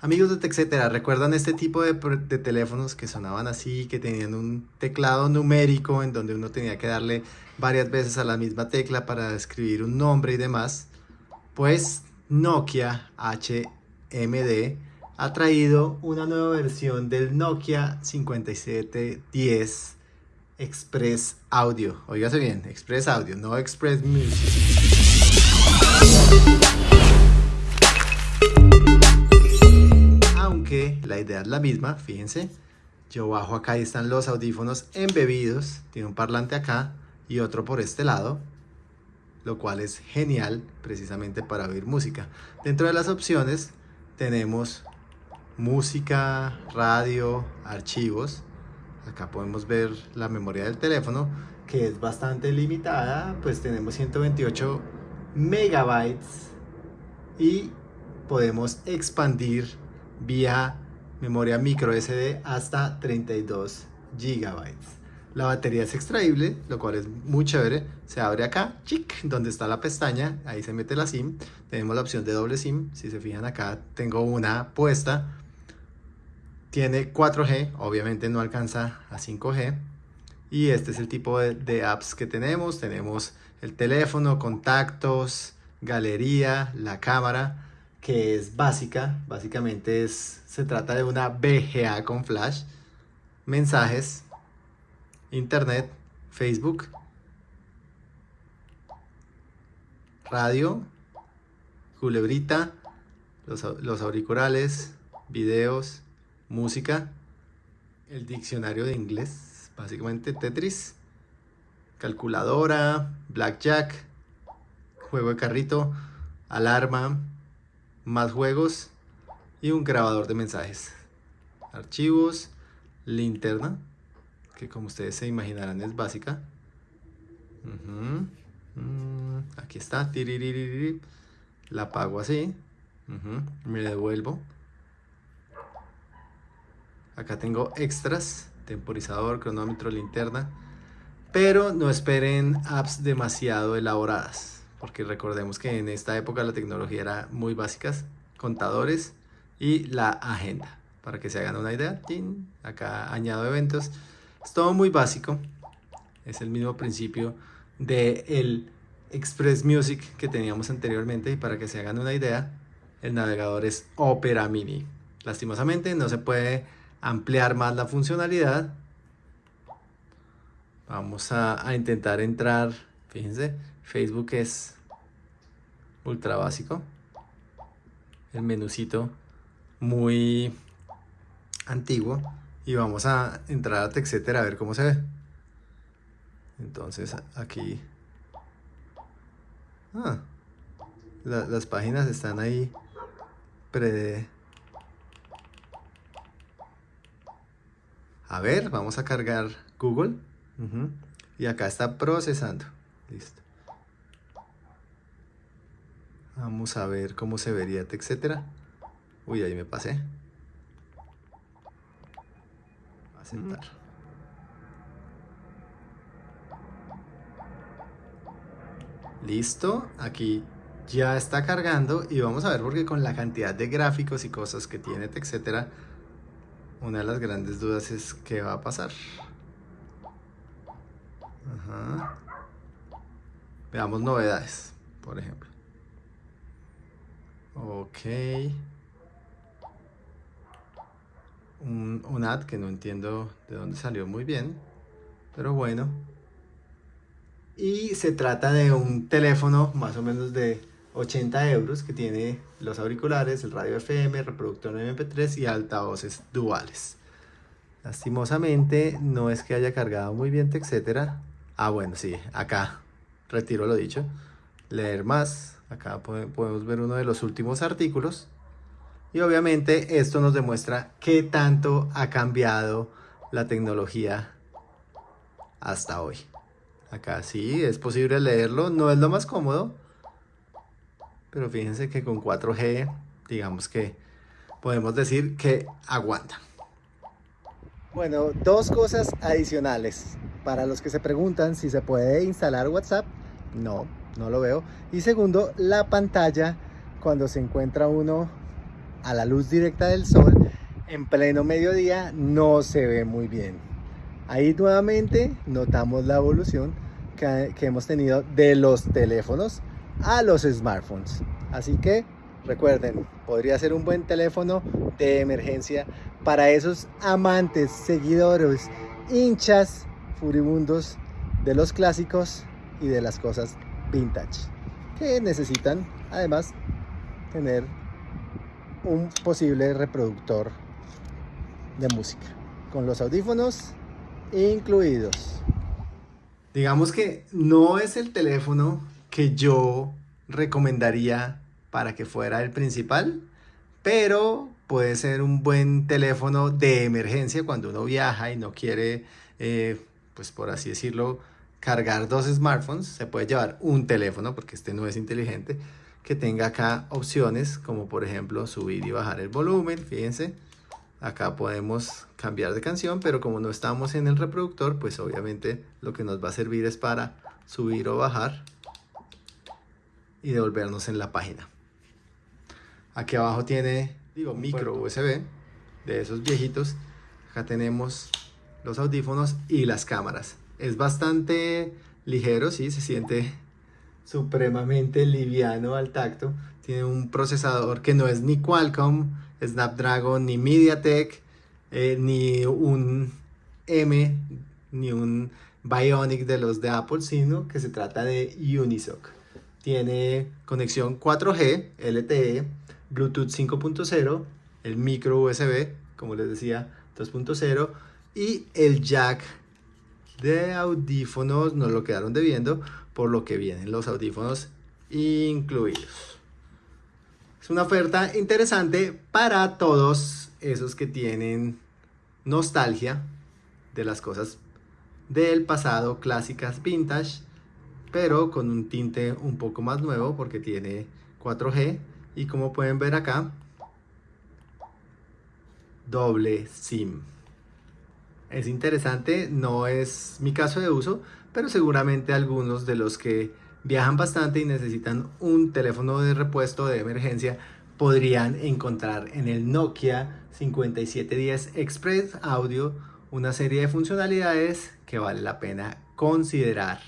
Amigos de TechCetera, ¿recuerdan este tipo de, de, teléfonos que sonaban así, que tenían un teclado numérico en donde uno tenía que darle varias veces a la misma tecla para escribir un nombre y demás? Pues Nokia HMD ha traído una nueva versión del Nokia 5710 Express Audio. Óigase bien, Express Audio, no Express Music. La idea es la misma, fíjense. Yo bajo acá están los audífonos embebidos. Tiene un parlante acá y otro por este lado lo cual es genial precisamente para oír música. Dentro de las opciones tenemos música, radio, archivos. Acá podemos ver la memoria del teléfono que es bastante limitada, pues tenemos 128 megabytes y podemos expandir vía memoria micro SD hasta 32 gigabytes. La batería es extraíble, lo cual es muy chévere. Se abre acá, chic, donde está la pestaña, ahí se mete la SIM. Tenemos la opción de doble SIM. Si se fijan acá, tengo una puesta. Tiene 4G, obviamente no alcanza a 5G. Y este es el tipo de, apps que tenemos. Tenemos el teléfono, contactos, galería, la cámara, que es básica. Básicamente es, se trata de una VGA con flash. Mensajes, internet, Facebook, radio, culebrita, los, los, auriculares, videos, música, el diccionario de inglés, básicamente Tetris, calculadora, blackjack, juego de carrito, alarma, más juegos y un grabador de mensajes, archivos, linterna, que como ustedes se imaginarán es básica. Mm, aquí está. La apago así. Me devuelvo. Acá tengo extras, temporizador, cronómetro, linterna. Pero no esperen apps demasiado elaboradas, porque recordemos que en esta época la tecnología era muy básicas, contadores y la agenda. Para que se hagan una idea, acá añado eventos es todo muy básico. Es el mismo principio de el Express Music que teníamos anteriormente y para que se hagan una idea, el navegador es Opera Mini. Lastimosamente no se puede ampliar más la funcionalidad. Vamos a intentar entrar, fíjense, Facebook es ultra básico. El menucito muy antiguo y vamos a entrar a TechCetera a ver cómo se ve. Entonces aquí... Ah, las páginas están ahí pre... A ver, vamos a cargar Google. Y acá está procesando. Listo. Vamos a ver cómo se vería, etcétera. Uy, ahí me pasé. Listo, aquí ya está cargando y vamos a ver porque con la cantidad de gráficos y cosas que tiene, etcétera, una de las grandes dudas es qué va a pasar. Veamos novedades, por ejemplo. Ok un, ad que no entiendo de dónde salió muy bien, pero bueno. Y se trata de un teléfono más o menos de 80 euros que tiene los auriculares, el radio FM, reproductor MP3 y altavoces duales. Lastimosamente no es que haya cargado muy bien, etcétera. Ah, bueno, sí, acá retiro lo dicho. Leer más, acá podemos ver uno de los últimos artículos y obviamente esto nos demuestra qué tanto ha cambiado la tecnología hasta hoy. Acá sí, es posible leerlo, no es lo más cómodo, pero fíjense que con 4G, digamos que podemos decir que aguanta. Bueno, dos cosas adicionales. Para los que se preguntan si se puede instalar WhatsApp, no, no lo veo. Y segundo, la pantalla cuando se encuentra uno a la luz directa del sol en pleno mediodía no se ve muy bien. Ahí nuevamente notamos la evolución que, hemos tenido de los teléfonos a los smartphones. Así que recuerden, podría ser un buen teléfono de emergencia para esos amantes, seguidores, hinchas furibundos de los clásicos y de las cosas vintage que necesitan además tener un posible reproductor de música con los audífonos incluidos. Digamos que no es el teléfono que yo recomendaría para que fuera el principal, pero puede ser un buen teléfono de emergencia cuando uno viaja y no quiere, eh, pues por así decirlo, cargar dos smartphones. Se puede llevar un teléfono, porque este no es inteligente, que tenga acá opciones como por ejemplo subir y bajar el volumen, fíjense. Acá podemos cambiar de canción, pero como no estamos en el reproductor, pues obviamente lo que nos va a servir es para subir o bajar y devolvernos en la página. Aquí abajo tiene, digo, micro USB de esos viejitos. Acá tenemos los audífonos y las cámaras. Es bastante ligero, sí, se siente supremamente liviano al tacto. Tiene un procesador que no es ni Qualcomm, Snapdragon, ni MediaTek, eh, ni un M, ni un Bionic de los de Apple, sino que se trata de Unisoc. Tiene conexión 4G, LTE, Bluetooth 5.0, el micro USB, como les decía, 2.0 y el jack de audífonos nos lo quedaron debiendo, por lo que vienen los audífonos incluidos. Es una oferta interesante para todos esos que tienen nostalgia de las cosas del pasado, clásicas vintage, pero con un tinte un poco más nuevo porque tiene 4G y como pueden ver acá, doble SIM. Es interesante, no es mi caso de uso, pero seguramente algunos de los que viajan bastante y necesitan un teléfono de repuesto de emergencia podrían encontrar en el Nokia 5710 Express Audio una serie de funcionalidades que vale la pena considerar.